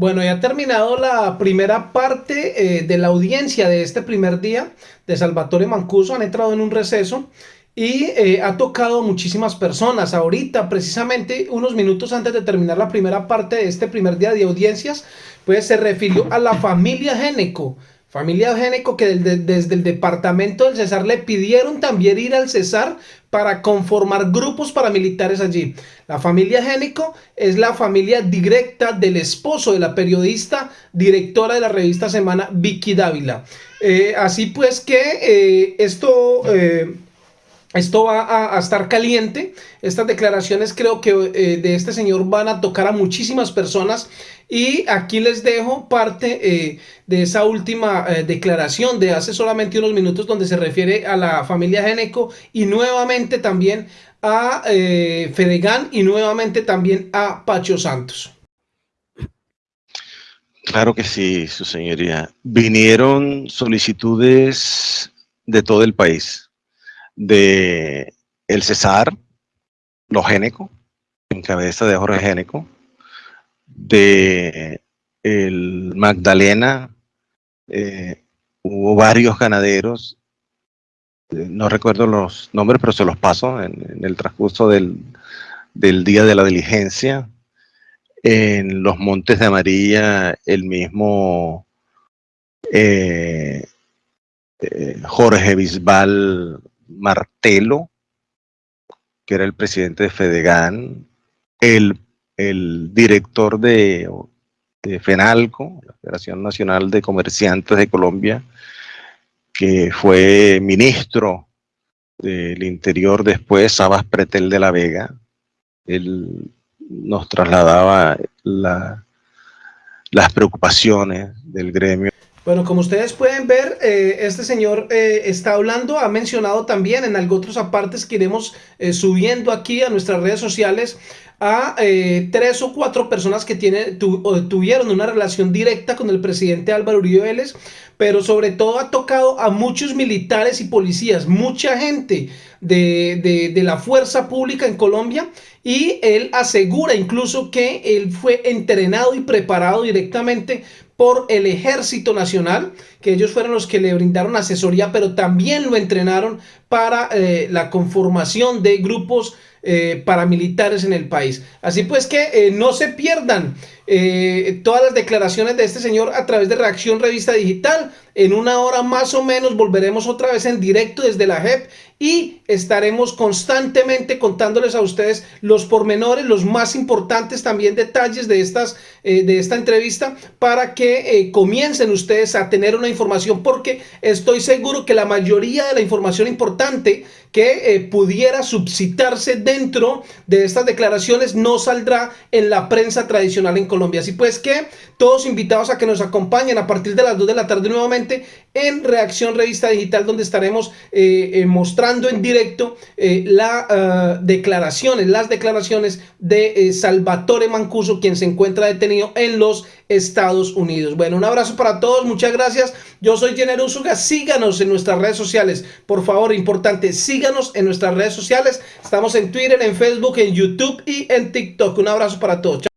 Bueno, ya ha terminado la primera parte eh, de la audiencia de este primer día de Salvatore Mancuso. Han entrado en un receso y eh, ha tocado muchísimas personas. Ahorita, precisamente unos minutos antes de terminar la primera parte de este primer día de audiencias, pues se refirió a la familia Géneco. Familia Géneco que desde el departamento del Cesar le pidieron también ir al Cesar para conformar grupos paramilitares allí. La familia Génico es la familia directa del esposo de la periodista, directora de la revista Semana, Vicky Dávila. Eh, así pues que eh, esto... Eh, esto va a, estar caliente. Estas declaraciones creo que de este señor van a tocar a muchísimas personas. Y aquí les dejo parte de esa última declaración de hace solamente unos minutos donde se refiere a la familia Geneco y nuevamente también a eh, Fedegan y nuevamente también a Pacho Santos. Claro que sí, su señoría. Vinieron solicitudes de todo el país, de el Cesar, los en cabeza de Jorge Géneco, de el Magdalena, eh, hubo varios ganaderos no recuerdo los nombres, pero se los paso en, el transcurso del, día de la diligencia. En los Montes de Amarilla, el mismo eh, eh, Jorge Bisbal Martelo, que era el presidente de Fedegan, el, director de, de FENALCO, la Federación Nacional de Comerciantes de Colombia, que fue ministro del Interior después, Sabas Pretel de la Vega. Él nos trasladaba las preocupaciones del gremio. Bueno, como ustedes pueden ver, eh, este señor eh, está hablando, ha mencionado también en algo otros apartes que iremos eh, subiendo aquí a nuestras redes sociales a tres o cuatro personas que tienen, tuvieron una relación directa con el presidente Álvaro Uribe Vélez, pero sobre todo ha tocado a muchos militares y policías, mucha gente de, de la fuerza pública en Colombia y él asegura incluso que él fue entrenado y preparado directamente por el Ejército Nacional, que ellos fueron los que le brindaron asesoría, pero también lo entrenaron para eh, la conformación de grupos eh, paramilitares en el país. Así pues que eh, no se pierdan todas las declaraciones de este señor a través de Reacción Revista Digital. En una hora más o menos volveremos otra vez en directo desde la JEP y estaremos constantemente contándoles a ustedes los pormenores, los más importantes también detalles de, estas, de esta entrevista para que comiencen ustedes a tener una información porque estoy seguro que la mayoría de la información importante que eh, pudiera subsitarse dentro de estas declaraciones no saldrá en la prensa tradicional en Colombia. Así pues que todos invitados a que nos acompañen a partir de las 2 de la tarde nuevamente en Reacción Revista Digital donde estaremos eh, eh, mostrando en directo las ah, declaraciones, las declaraciones de Salvatore Mancuso quien se encuentra detenido en los Estados Unidos. Bueno, un abrazo para todos, muchas gracias. Yo soy Jenner Usuga, síganos en nuestras redes sociales. Por favor, importante, síganos en nuestras redes sociales. Estamos en Twitter, en Facebook, en YouTube y en TikTok. Un abrazo para todos.